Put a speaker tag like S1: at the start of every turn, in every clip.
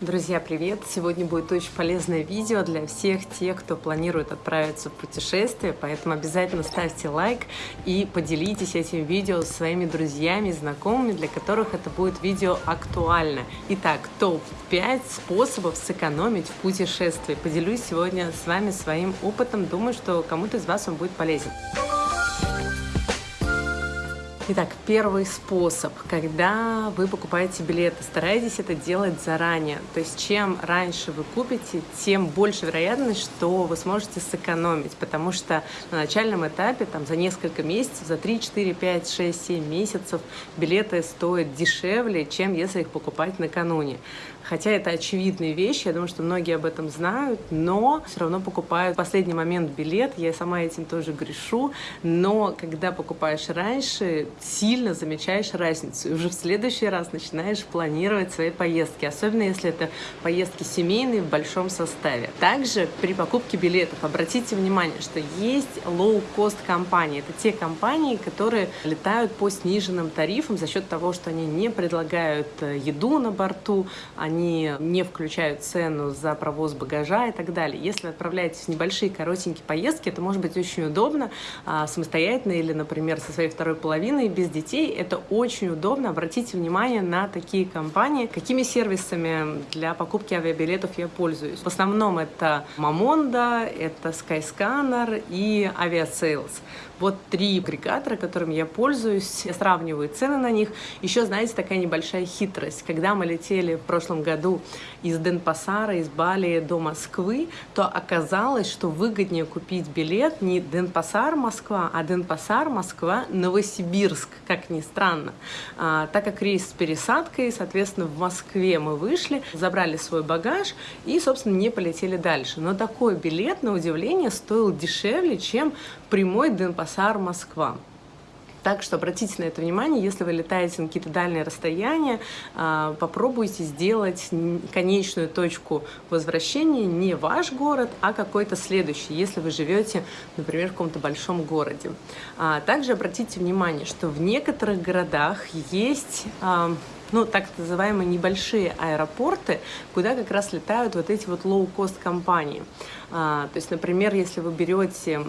S1: Друзья, привет! Сегодня будет очень полезное видео для всех тех, кто планирует отправиться в путешествие, поэтому обязательно ставьте лайк и поделитесь этим видео со своими друзьями, знакомыми, для которых это будет видео актуально. Итак, топ-5 способов сэкономить в путешествии. Поделюсь сегодня с вами своим опытом, думаю, что кому-то из вас он будет полезен. Итак, первый способ, когда вы покупаете билеты, старайтесь это делать заранее. То есть чем раньше вы купите, тем больше вероятность, что вы сможете сэкономить, потому что на начальном этапе, там за несколько месяцев, за 3, 4, 5, 6, 7 месяцев билеты стоят дешевле, чем если их покупать накануне. Хотя это очевидные вещи, я думаю, что многие об этом знают, но все равно покупают в последний момент билет. Я сама этим тоже грешу. Но когда покупаешь раньше, сильно замечаешь разницу. И уже в следующий раз начинаешь планировать свои поездки. Особенно если это поездки семейные в большом составе. Также при покупке билетов обратите внимание, что есть low-cost компании. Это те компании, которые летают по сниженным тарифам за счет того, что они не предлагают э, еду на борту, они они не включают цену за провоз багажа и так далее. Если вы отправляетесь в небольшие коротенькие поездки, это может быть очень удобно а, самостоятельно или, например, со своей второй половиной без детей. Это очень удобно. Обратите внимание на такие компании. Какими сервисами для покупки авиабилетов я пользуюсь? В основном это Mamonda, это Skyscanner и Aviasales. Вот три агрегатора, которыми я пользуюсь, я сравниваю цены на них. Еще, знаете, такая небольшая хитрость. Когда мы летели в прошлом году из Денпасара, из Бали до Москвы, то оказалось, что выгоднее купить билет не Денпасар, Москва, а Денпасар, Москва, Новосибирск, как ни странно. А, так как рейс с пересадкой, соответственно, в Москве мы вышли, забрали свой багаж и, собственно, не полетели дальше. Но такой билет, на удивление, стоил дешевле, чем прямой Денпасар, Москва. Так что обратите на это внимание, если вы летаете на какие-то дальние расстояния, а, попробуйте сделать конечную точку возвращения не ваш город, а какой-то следующий, если вы живете, например, в каком-то большом городе. А, также обратите внимание, что в некоторых городах есть ну, так называемые небольшие аэропорты, куда как раз летают вот эти вот low-cost компании. А, то есть, например, если вы берете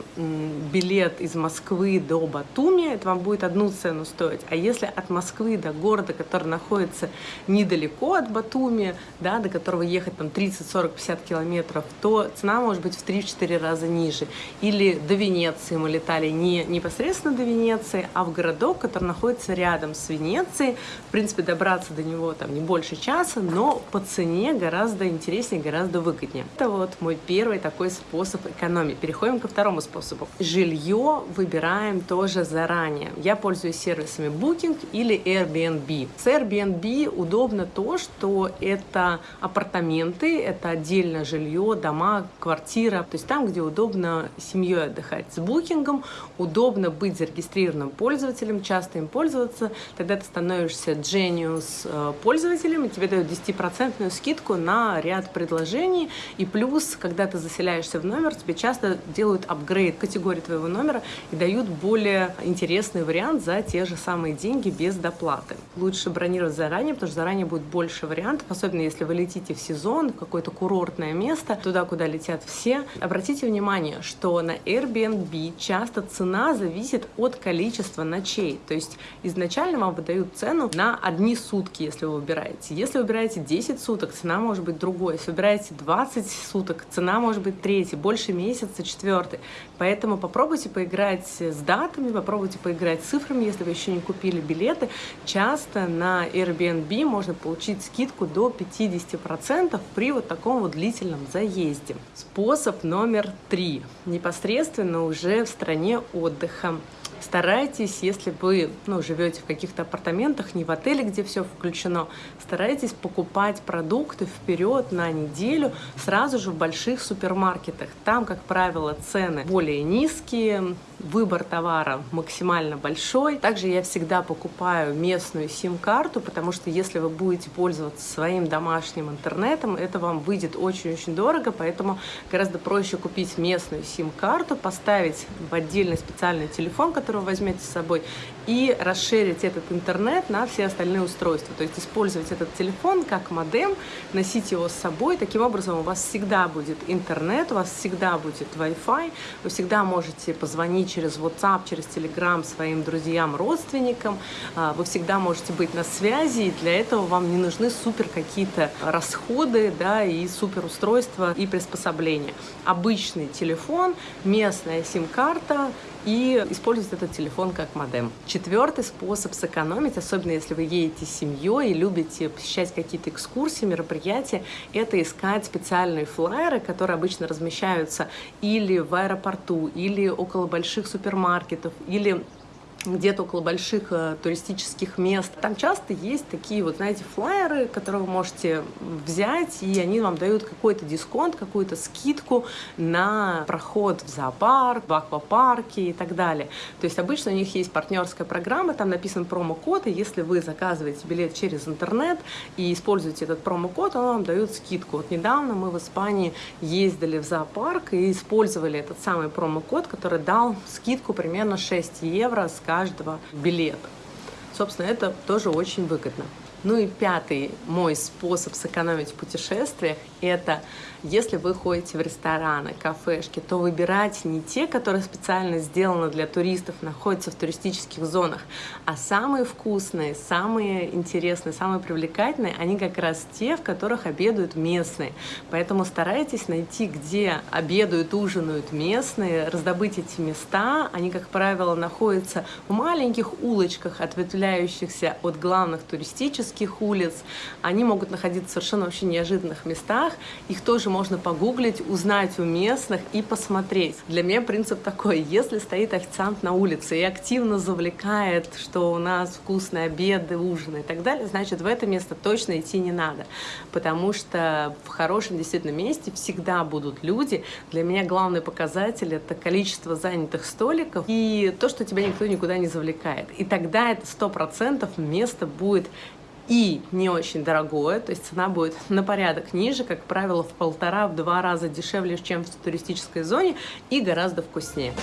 S1: билет из Москвы до Батуми, это вам будет одну цену стоить. А если от Москвы до города, который находится недалеко от Батуми, да, до которого ехать там 30, 40, 50 километров, то цена может быть в 3-4 раза ниже. Или до Венеции мы летали не непосредственно до Венеции, а в городок, который находится рядом с Венецией. В принципе, добраться до него там не больше часа, но по цене гораздо интереснее, гораздо выгоднее. Это вот мой первый такой способ экономии. Переходим ко второму способу. Жилье выбираем тоже заранее. Я пользуюсь сервисами Booking или Airbnb. С Airbnb удобно то, что это апартаменты, это отдельное жилье, дома, квартира. То есть там, где удобно семьей отдыхать. С Booking удобно быть зарегистрированным пользователем, часто им пользоваться. Тогда ты становишься Genius э, пользователем, и тебе дают 10% скидку на ряд предложений. И плюс, когда ты заселяешься в номер, тебе часто делают апгрейд категории твоего номера и дают более интересный вариант за те же самые деньги без доплаты. Лучше бронировать заранее, потому что заранее будет больше вариантов, особенно если вы летите в сезон, в какое-то курортное место, туда, куда летят все. Обратите внимание, что на Airbnb часто цена зависит от количества ночей. То есть изначально вам выдают цену на одни сутки, если вы выбираете. Если вы выбираете 10 суток, цена может быть другой. Если выбираете 20 суток, цена может быть третий, больше месяца четвертый. Поэтому попробуйте поиграть с датами, попробуйте поиграть с цифрами, если вы еще не купили билеты. Часто на Airbnb можно получить скидку до 50% при вот таком вот длительном заезде. Способ номер три. Непосредственно уже в стране отдыха старайтесь, если вы ну, живете в каких-то апартаментах, не в отеле, где все включено, старайтесь покупать продукты вперед на неделю сразу же в больших супермаркетах. Там, как правило, цены более низкие, выбор товара максимально большой. Также я всегда покупаю местную сим-карту, потому что если вы будете пользоваться своим домашним интернетом, это вам выйдет очень-очень дорого, поэтому гораздо проще купить местную сим-карту, поставить в отдельный специальный телефон, который вы возьмете с собой, и расширить этот интернет на все остальные устройства. То есть использовать этот телефон как модем, носить его с собой. Таким образом у вас всегда будет интернет, у вас всегда будет Wi-Fi, вы всегда можете позвонить через WhatsApp, через Telegram своим друзьям, родственникам, а, вы всегда можете быть на связи, и для этого вам не нужны супер какие-то расходы да, и супер устройства и приспособления. Обычный телефон, местная сим-карта, и использовать этот телефон как модем. Четвертый способ сэкономить, особенно если вы едете с семьей и любите посещать какие-то экскурсии, мероприятия, это искать специальные флайеры, которые обычно размещаются или в аэропорту, или около больших супермаркетов, или где-то около больших э, туристических мест. Там часто есть такие вот, знаете, флайеры, которые вы можете взять, и они вам дают какой-то дисконт, какую-то скидку на проход в зоопарк, в аквапарке и так далее. То есть обычно у них есть партнерская программа, там написан промокод, и если вы заказываете билет через интернет и используете этот промокод, он вам дает скидку. Вот недавно мы в Испании ездили в зоопарк и использовали этот самый промокод, который дал скидку примерно 6 евро с каждого билета. Собственно, это тоже очень выгодно. Ну и пятый мой способ сэкономить в путешествиях – это если вы ходите в рестораны, кафешки, то выбирайте не те, которые специально сделаны для туристов, находятся в туристических зонах, а самые вкусные, самые интересные, самые привлекательные, они как раз те, в которых обедают местные. Поэтому старайтесь найти, где обедают, ужинают местные, раздобыть эти места. Они, как правило, находятся в маленьких улочках, ответвляющихся от главных туристических улиц. Они могут находиться в совершенно вообще неожиданных местах. Их тоже можно погуглить, узнать у местных и посмотреть. Для меня принцип такой, если стоит официант на улице и активно завлекает, что у нас вкусные обеды, ужины и так далее, значит, в это место точно идти не надо, потому что в хорошем действительно месте всегда будут люди. Для меня главный показатель — это количество занятых столиков и то, что тебя никто никуда не завлекает. И тогда это сто процентов место будет и не очень дорогое, то есть цена будет на порядок ниже, как правило, в полтора-два раза дешевле, чем в туристической зоне и гораздо вкуснее.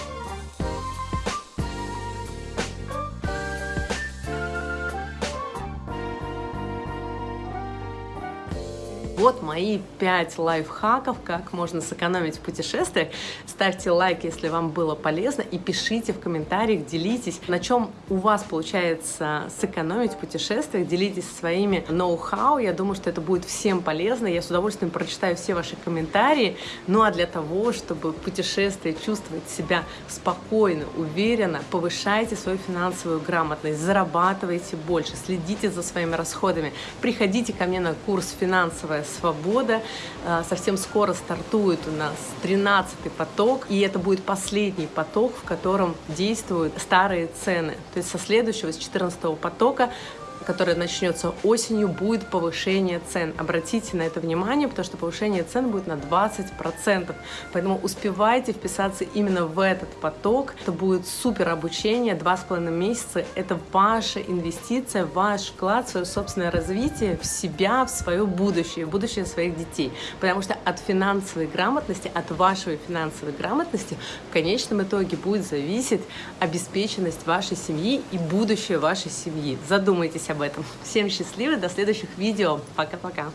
S1: Вот мои 5 лайфхаков, как можно сэкономить в путешествиях. Ставьте лайк, если вам было полезно, и пишите в комментариях, делитесь, на чем у вас получается сэкономить в путешествиях, делитесь своими ноу-хау. Я думаю, что это будет всем полезно. Я с удовольствием прочитаю все ваши комментарии. Ну а для того, чтобы в путешествии чувствовать себя спокойно, уверенно, повышайте свою финансовую грамотность, зарабатывайте больше, следите за своими расходами. Приходите ко мне на курс «Финансовая свобода». А, совсем скоро стартует у нас 13-й поток, и это будет последний поток, в котором действуют старые цены. То есть со следующего, с 14 потока которое начнется осенью, будет повышение цен. Обратите на это внимание, потому что повышение цен будет на 20%. Поэтому успевайте вписаться именно в этот поток. Это будет супер обучение, два с половиной месяца. Это ваша инвестиция, ваш вклад свое собственное развитие, в себя, в свое будущее, в будущее своих детей. Потому что от финансовой грамотности, от вашей финансовой грамотности в конечном итоге будет зависеть обеспеченность вашей семьи и будущее вашей семьи. Задумайтесь об об этом. Всем счастливо, до следующих видео. Пока-пока.